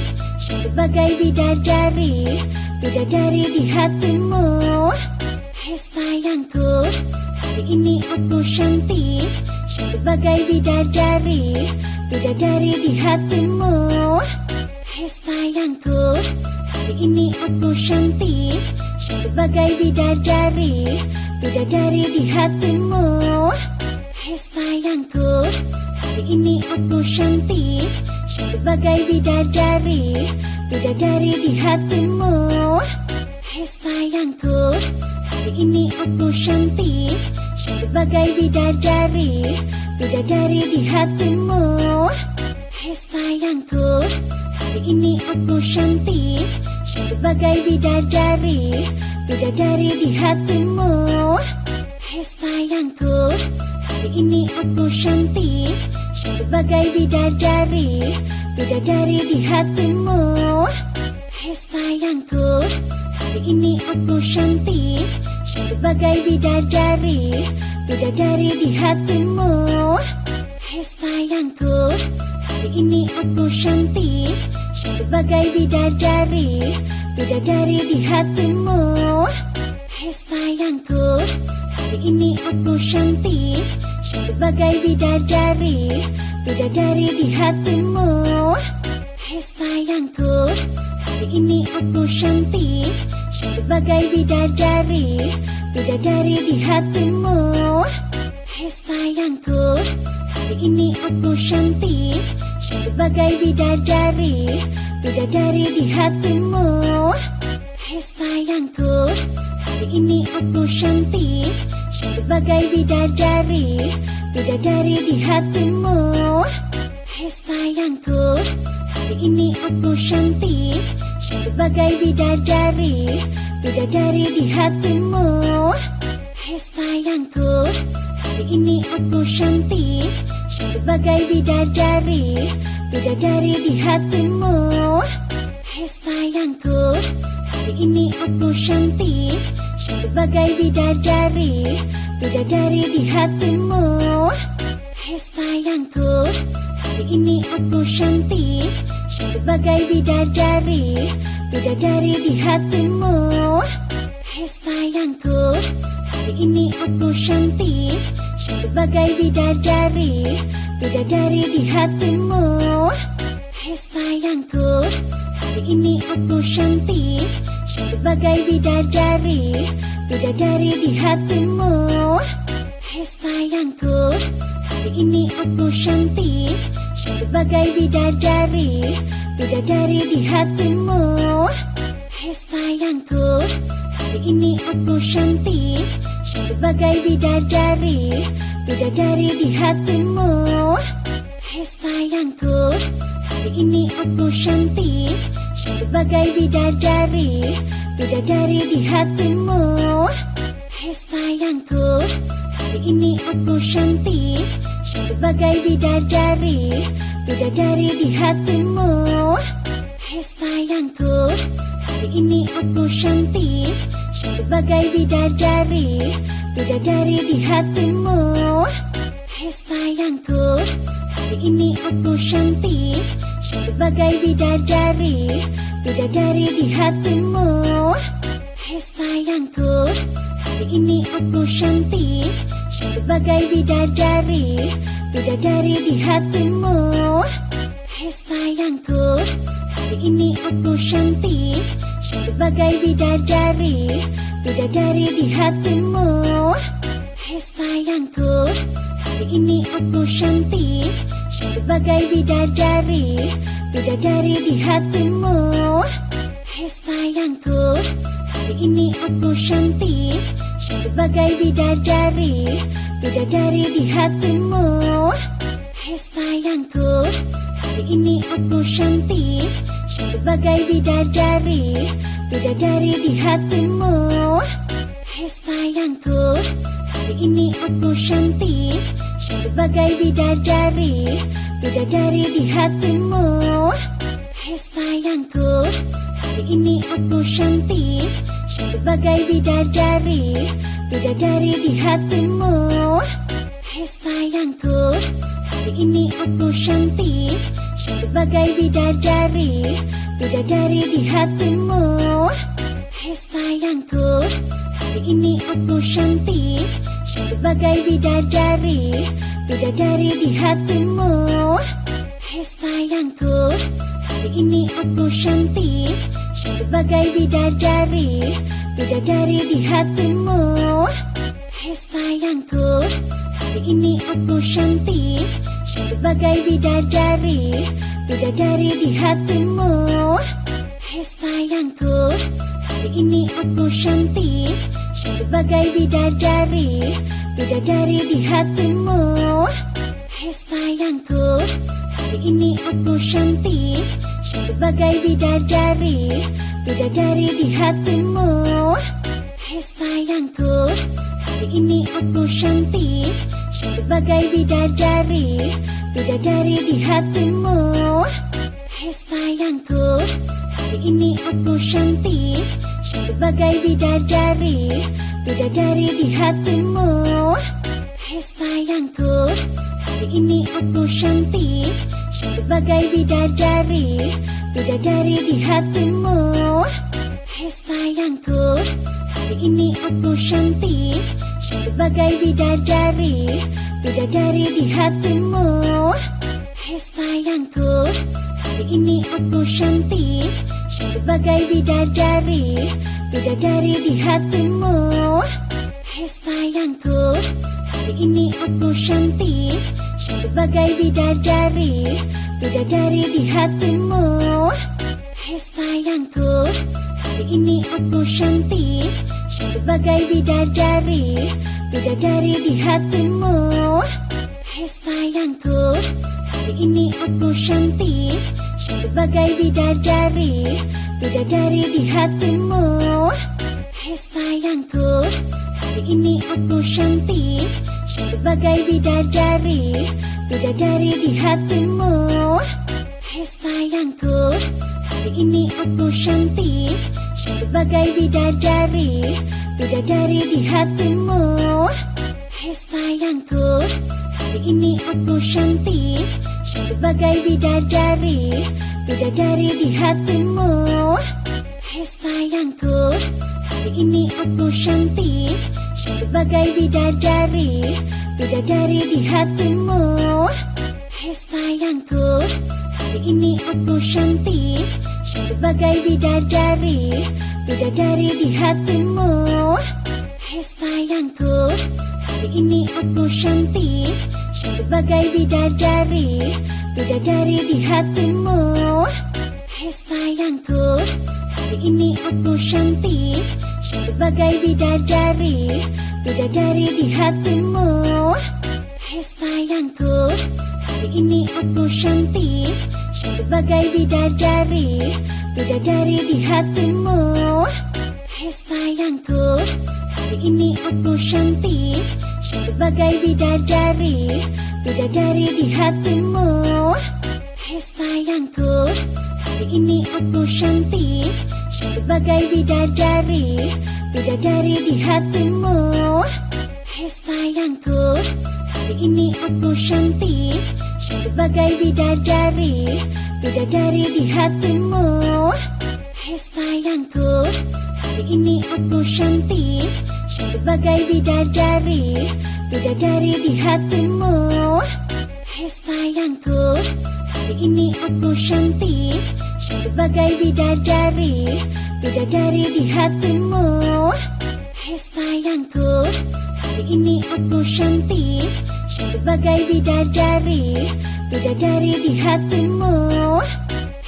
bagai bidadari Bidadari di hatimu. Hei sayangku Hari ini aku cantik Cantik bagai bidadari Bidadari di hatimu. Hei sayangku Hari ini aku cantik Cantik bagai bidadari Bidadari di hatimu. Hei sayangku Hari ini aku cantik Cantik bagai bidadari Bidadari di hatimu. Hei sayangku Hari ini aku cantik. Cantik bagai bidadari Bidadari di hatimu. Hei sayangku Hari ini aku cantik. Cantik bagai bidadari Bidadari di hatimu. Hei sayangku Hari ini aku cantik Bagai bidadari Bidadari di hatimu. Hei sayangku Hari ini aku cantik. Cantik bidadari Bidadari di hatimu. Hei sayangku Hari ini aku cantik. Cantik bidadari Bidadari di hatimu. Hei sayangku Hari ini aku cantik Bagai bidadari Bidadari di hatimu. Hei sayangku Hari ini aku cantik. Cantik bagai bidadari Bidadari di hatimu. Hei sayangku Hari ini aku cantik. Cantik bagai bidadari Bidadari di hatimu. Hei sayangku Hari ini aku Cantik bagai bidadari Bidadari di hatimu. Hei sayangku Hari ini aku cantik. Cantik bagai bidadari Bidadari di hatimu. Hei sayangku Hari ini aku cantik. Cantik bagai bidadari Bidadari di hatimu. Hei sayangku Hari ini aku cantik Bagai bidadari bidadari di hatimu. Hei sayangku, hari ini aku cantik. Cantik bagai bidadari, bidadari di hatimu. Hei sayangku, hari ini aku cantik. Cantik bagai bidadari, bidadari di hatimu. Hei sayangku, hari ini aku cantik Bagai bidadari, bidadari di hatimu. Hei sayangku, hari ini aku cantik. Cantik bagai bidadari, bidadari di hatimu. Hei sayangku, hari ini aku cantik. Cantik bagai bidadari, bidadari di hatimu. Hei sayangku, hari ini aku cantik Cantik bagai bidadari, bidadari di hatimu. Hei sayangku, hari ini aku cantik. Cantik bagai bidadari, bidadari di hatimu. Hei sayangku, hari ini aku cantik. Cantik bagai bidadari, bidadari di hatimu. Hei sayangku, hari ini aku Cantik bagai bidadari, bidadari di hatimu. Hei sayangku, hari ini aku cantik. Bagai bidadari, bidadari di hatimu. Hei sayangku, hari ini aku cantik. Bagai bidadari, bidadari di hatimu. Hei sayangku, hari ini aku Cantik bagai bidadari, bidadari di hatimu. Hei sayangku, hari ini aku cantik. Cantik bagai bidadari, bidadari di hatimu. Hei sayangku, hari ini aku cantik. Cantik bagai bidadari, bidadari di hatimu. Hei sayangku, hari ini aku cantik bagai bidadari, bidadari di hatimu. Hei sayangku, hari ini aku cantik. Cantik bagai bidadari, bidadari di hatimu. Hei sayangku, hari ini aku cantik. Cantik bagai bidadari, bidadari di hatimu. Hei sayangku, hari ini aku cantik Cantik bagai bidadari, bidadari di hatimu. Hei sayangku, hari ini aku cantik. Cantik bagai bidadari, bidadari di hatimu. Hei sayangku, hari ini aku cantik. Cantik bagai bidadari, bidadari di hatimu. Hei sayangku, hari ini aku cantik Bagai bidadari, bidadari di hatimu. Hei sayangku, hari ini aku cantik. Cantik bagai bidadari, bidadari di hatimu. Hei sayangku, hari ini aku cantik. Cantik bagai bidadari, bidadari di hatimu. Hei sayangku, hari ini aku cantik Bagai bidadari, bidadari di hatimu. Hei sayangku, hari ini aku cantik. Cantik bagai bidadari, bidadari di hatimu. Hei sayangku, hari ini aku cantik. Cantik bagai bidadari, bidadari di hatimu. Hei sayangku, hari ini aku cantik Bagai bidadari, bidadari di hatimu. Hei sayangku, hari ini aku cantik. Cantik bagai bidadari, bidadari di hatimu. Hei sayangku, hari ini aku cantik. Cantik bagai bidadari, bidadari di hatimu. Hei sayangku, hari ini aku cantik Bagai bidadari, bidadari di hatimu. Hei sayangku, hari ini aku cantik. Cantik bagai bidadari, bidadari di hatimu. Hei sayangku, hari ini aku cantik. Cantik bagai bidadari, bidadari di hatimu. Hai sayangku Hari ini aku cantik Bagai bidadari Bidadari di hatimu. Hai sayangku Hari ini aku cantik. Cantik bagai bidadari Bidadari di hatimu. Hai sayangku Hari ini aku cantik. Cantik bagai bidadari Bidadari di hatimu. Hai sayangku Hari ini aku cantik Bagai bidadari Bidadari di hatimu. Hai sayangku Hari ini aku cantik. Cantik bidadari Bidadari di hatimu. Hai sayangku Hari ini aku cantik. Cantik bidadari Bidadari di hatimu. Hai sayangku Hari ini aku cantik Bagai bidadari Bidadari di hatimu. Hai sayangku Hari ini aku cantik. Cantik bagai bidadari Bidadari di hatimu. Hai sayangku Hari ini aku cantik. Cantik bagai bidadari Bidadari di hatimu. Hai sayangku Hari ini aku cantik Bagai bidadari Bidadari di hatimu. Hai sayangku Hari ini aku cantik. Cantik bagai bidadari Bidadari di hatimu. Hai sayangku Hari ini aku cantik. Cantik bagai bidadari Bidadari di hatimu.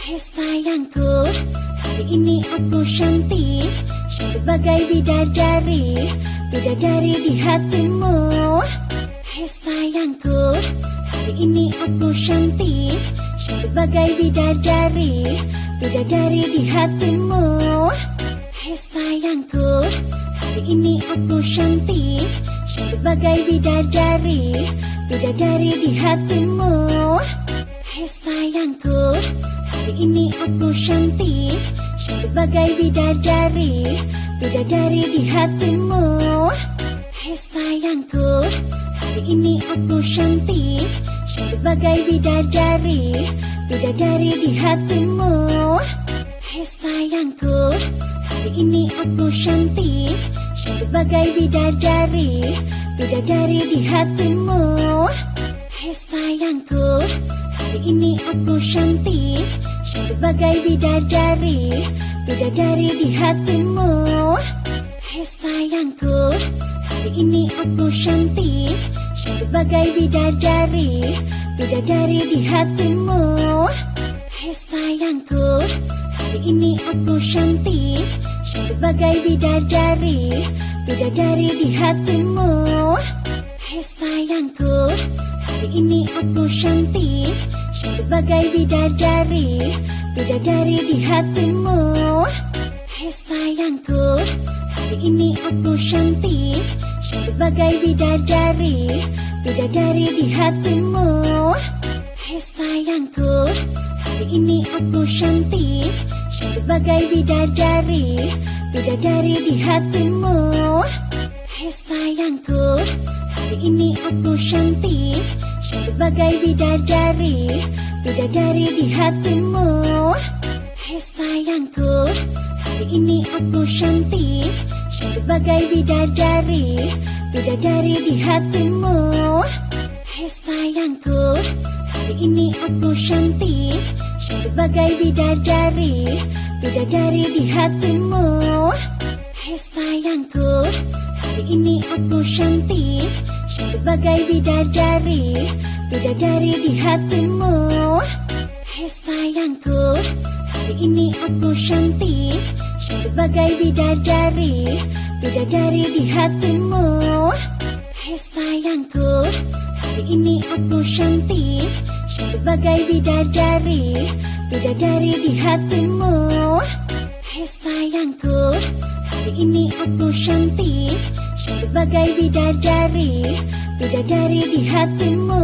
Hai sayangku Hari ini aku cantik Cantik bagai bidadari Bidadari di hatimu. Hai sayangku Hari ini aku cantik. Cantik bagai bidadari Bidadari di hatimu. Hai sayangku Hari ini aku cantik. Cantik bagai bidadari Bidadari di hatimu. Hai sayangku Hari ini aku cantik Bagai bidadari Bidadari di hatimu. Hai sayangku Hari ini aku cantik. Cantik bagai bidadari Bidadari di hatimu. Hai sayangku Hari ini aku cantik. Cantik bagai bidadari Bidadari di hatimu. Hai sayangku Hari ini aku cantik Bagai bidadari Bidadari di hatimu. Hai sayangku Hari ini aku cantik. Cantik bagai bidadari Bidadari di hatimu. Hai sayangku Hari ini aku cantik. Cantik bagai bidadari Bidadari di hatimu. Hai sayangku Hari ini aku Cantik bagai bidadari Bidadari di hatimu. Hai sayangku Hari ini aku cantik. Bagai bidadari Bidadari di hatimu. Hai sayangku Hari ini aku cantik. Cantik bagai bidadari Bidadari di hatimu. Hai sayangku Hari ini aku Cantik bagai bidadari Bidadari di hatimu. Hai sayangku Hari ini aku cantik. Bagai bidadari Bidadari di hatimu. Hai sayangku Hari ini aku cantik. Bagai bidadari Bidadari di hatimu. Hai sayangku Hari ini aku Cantik bagai bidadari Bidadari di hatimu. Hai sayangku Hari ini aku cantik. Cantik bagai bidadari Bidadari di hatimu. Hai sayangku Hari ini aku cantik. Cantik bagai bidadari Bidadari di hatimu. Hai sayangku Hari ini aku cantik Cantik bagai bidadari Bidadari di hatimu.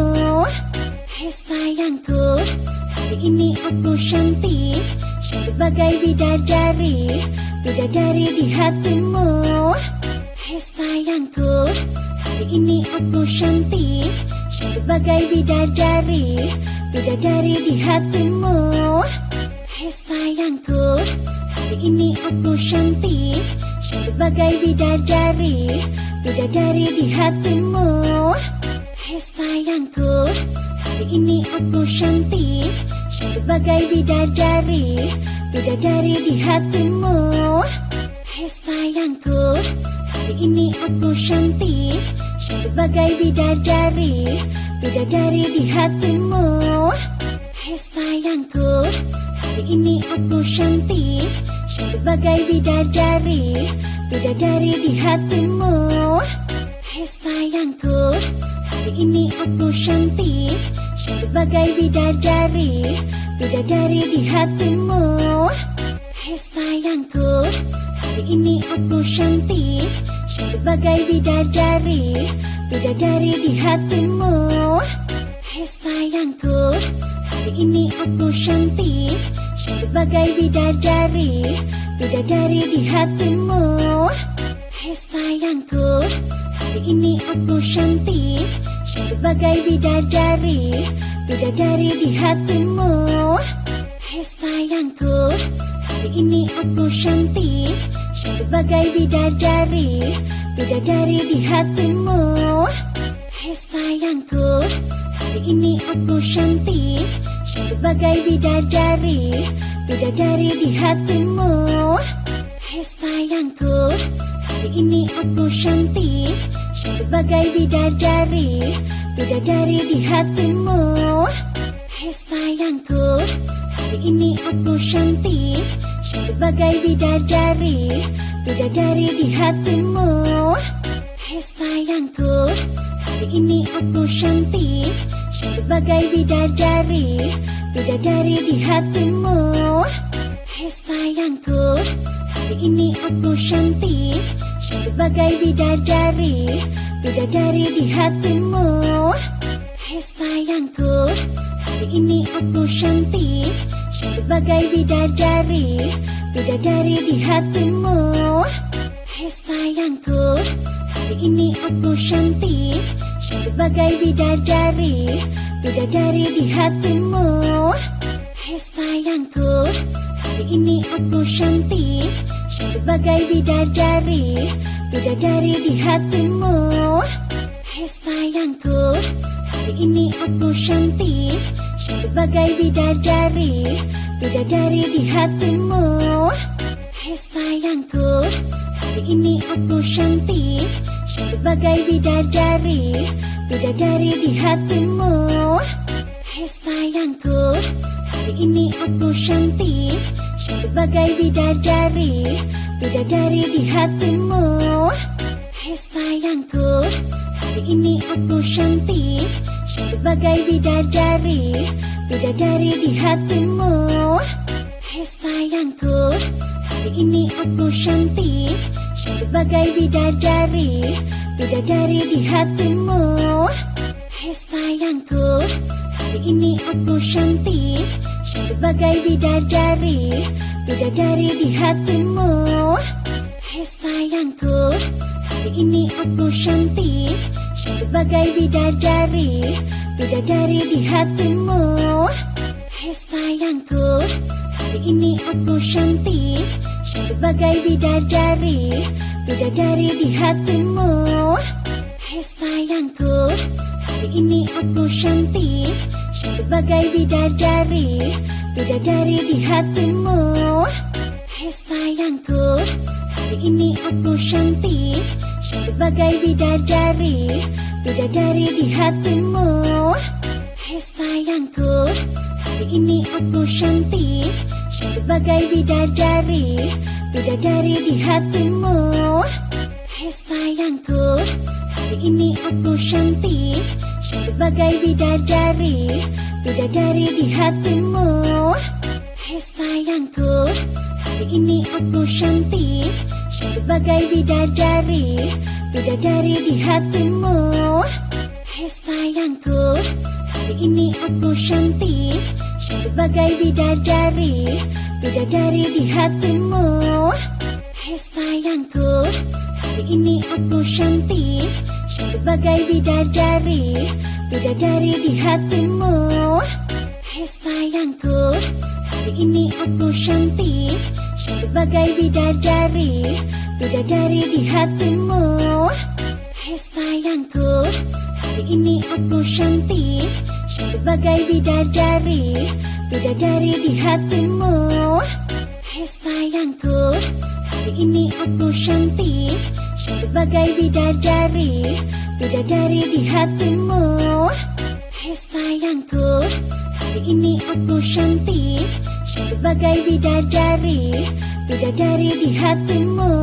Hai sayangku Hari ini aku cantik. Cantik bagai bidadari Bidadari di hatimu. Hai sayangku Hari ini aku cantik. Cantik bagai bidadari Bidadari di hatimu. Hei sayangku Hari ini aku cantik Cantik bagai bidadari Bidadari di hatimu. Hei sayangku Hari ini aku cantik. Cantik bagai bidadari Bidadari di hatimu. Hei sayangku Hari ini aku cantik. Cantik bagai bidadari Bidadari di hatimu. Hei sayangku Hari ini aku Cantik bagai bidadari Bidadari di hatimu. Hei sayangku Hari ini aku cantik Cantik bagai bidadari Bidadari di hatimu. Hei sayangku Hari ini aku cantik Cantik bagai bidadari Bidadari di hatimu. Hei sayangku Hari ini aku cantik Bagai bidadari Bidadari di hatimu. Hei sayangku Hari ini aku cantik. Bagai bidadari Bidadari di hatimu. Hei sayangku Hari ini aku Cantik. Bagai bidadari Bidadari di hatimu. Hei sayangku Hari ini aku cantik Bagai bidadari Bidadari di hatimu. Hei sayangku Hari ini aku cantik. Cantik bagai bidadari Bidadari di hatimu. Hei sayangku Hari ini aku cantik. Cantik bagai bidadari Bidadari di hatimu. Hei sayangku Hari ini aku cantik Bagai bidadari Bidadari di hatimu. Hei sayangku Hari ini aku cantik. Cantik bagai bidadari Bidadari di hatimu. Hei sayangku Hari ini aku cantik. Cantik bagai bidadari Bidadari di hatimu. Hei sayangku Hari ini aku cantik Cantik bagai bidadari Bidadari di hatimu. Hei sayangku Hari ini aku cantik. Cantik bagai bidadari Bidadari di hatimu. Hei sayangku Hari ini aku cantik. Cantik bagai bidadari Bidadari di hatimu. Hei sayangku Hari ini aku Cantik bagai bidadari Bidadari di hatimu. Hei sayangku Hari ini aku cantik Cantik bagai bidadari Bidadari di hatimu. Hei sayangku Hari ini aku cantik Cantik bagai bidadari Bidadari di hatimu. Hei sayangku Hari ini aku cantik Cantik bagai bidadari Bidadari di hatimu. Hei sayangku Hari ini aku cantik. Cantik bagai bidadari Bidadari di hatimu. Hei sayangku Hari ini aku cantik. Cantik bagai bidadari Bidadari di hatimu. Hei sayangku Hari ini aku cantik Bagai bidadari Bidadari di hatimu. Hei sayangku Hari ini aku cantik. Cantik bagai bidadari Bidadari di hatimu. Hei sayangku Hari ini aku cantik. Cantik bagai bidadari Bidadari di hatimu. Hei sayangku Hari ini aku cantik Bagai bidadari Bidadari di hatimu. Hei sayangku Hari ini aku cantik. Cantik bagai bidadari Bidadari di hatimu. Hei sayangku Hari ini aku cantik. Cantik bagai bidadari Bidadari di hatimu. Hei sayangku Hari ini aku Cantik bagai bidadari Bidadari di hatimu. Hei sayangku Hari ini aku cantik. Sebagai bidadari Bidadari di hatimu. Hei sayangku Hari ini aku cantik. Sebagai bidadari Bidadari di hatimu. Hei sayangku Hari ini aku cantik Sebagai bidadari Bidadari di hatimu. Hei sayangku Hari ini aku cantik Sebagai bidadari Bidadari di hatimu. Hei sayangku Hari ini aku cantik Sebagai bidadari Bidadari di hatimu.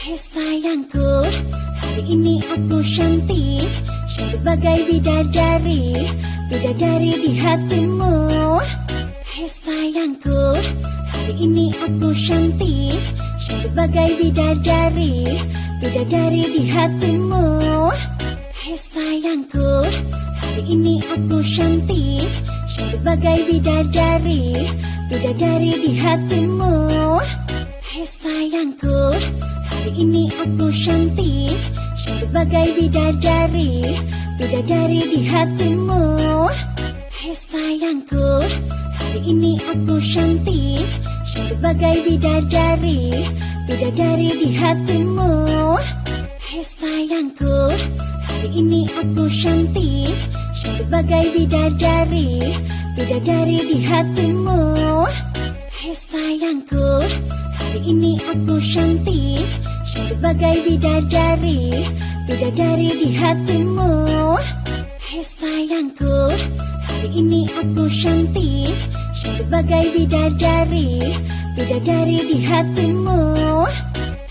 Hei sayangku Hari ini aku cantik Sebagai bidadari Bidadari di hatimu. Hei sayangku Hari ini aku cantik. Sebagai bidadari Bidadari di hatimu. Hei sayangku Hari ini aku cantik. Sebagai bidadari Bidadari di hatimu. Hei sayangku Hari ini aku cantik Sebagai bidadari Bidadari di hatimu. Hei sayangku Hari ini aku cantik. Sebagai bidadari Bidadari di hatimu. Hei sayangku Hari ini aku cantik. Sebagai bidadari Bidadari di hatimu. Hei sayangku Hari ini aku cantik Sebagai bidadari Bidadari di hatimu. Hei sayangku Hari ini aku cantik. Sebagai bidadari Bidadari di hatimu.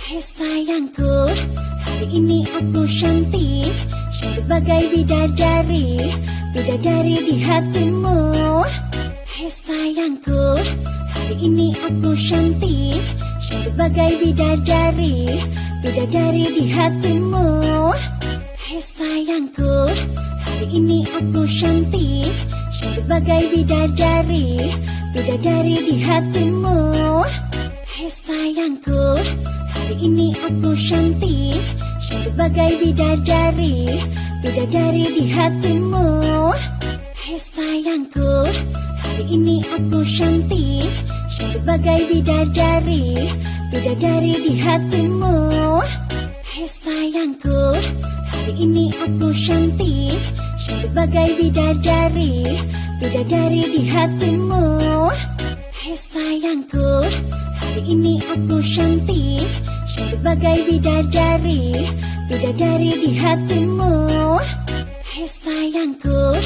Hei sayangku Hari ini aku cantik. Sebagai bidadari Bidadari di hatimu. Hei sayangku Hari ini aku cantik Sebagai bidadari Bidadari di hatimu. Hei sayangku Hari ini aku cantik Sebagai bidadari Bidadari di hatimu. Hei sayangku Hari ini aku cantik Sebagai bidadari Bidadari di hatimu. Hei sayangku Hari ini aku cantik Sebagai bidadari Bidadari di hatimu. Hei sayangku Hari ini aku cantik Sebagai bidadari Bidadari di hatimu. Hei sayangku Hari ini aku cantik Sebagai bidadari Bidadari di hatimu. Hei sayangku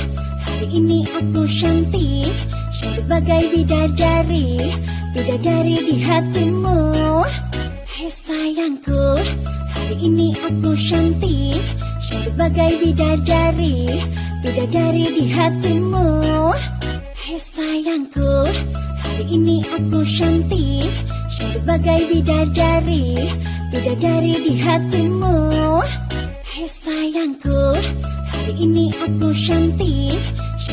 Hari ini aku cantik Sebagai bidadari Bidadari di hatimu. Hei sayangku Hari ini aku cantik. Sebagai bidadari Bidadari di hatimu. Hei sayangku Hari ini aku cantik. Sebagai bidadari Bidadari di hatimu. Hei sayangku Hari ini aku cantik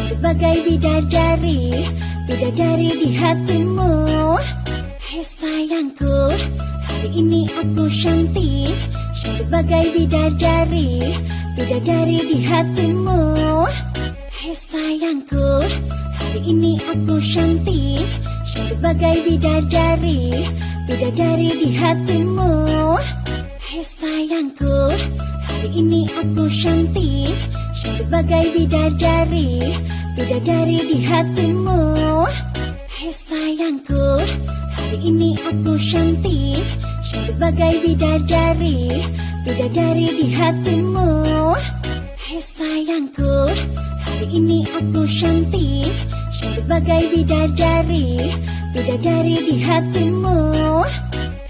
Sebagai bidadari Bidadari di hatimu. Hei sayangku Hari ini aku cantik. Sebagai bidadari Bidadari di hatimu. Hei sayangku Hari ini aku cantik. Sebagai bidadari Bidadari di hatimu. Hei sayangku Hari ini aku cantik Sebagai bidadari Bidadari di hatimu. Hei sayangku Hari ini aku cantik. Sebagai bidadari Bidadari di hatimu. Hei sayangku Hari ini aku cantik. Sebagai bidadari Bidadari di hatimu.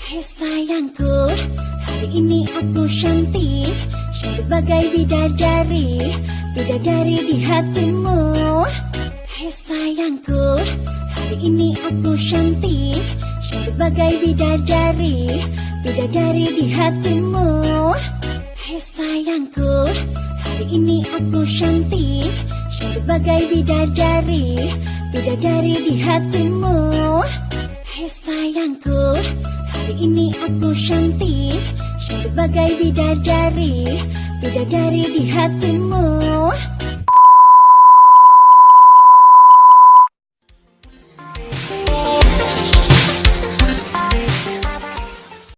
Hei sayangku Hari ini aku cantik Sebagai bidadari Bidadari di hatimu. Hei sayangku Hari ini aku cantik. Sebagai bidadari Bidadari di hatimu. Hei sayangku Hari ini aku cantik. Sebagai bidadari Bidadari di hatimu. Hei sayangku Hari ini aku cantik Sebagai bidadari Bidadari di hatimu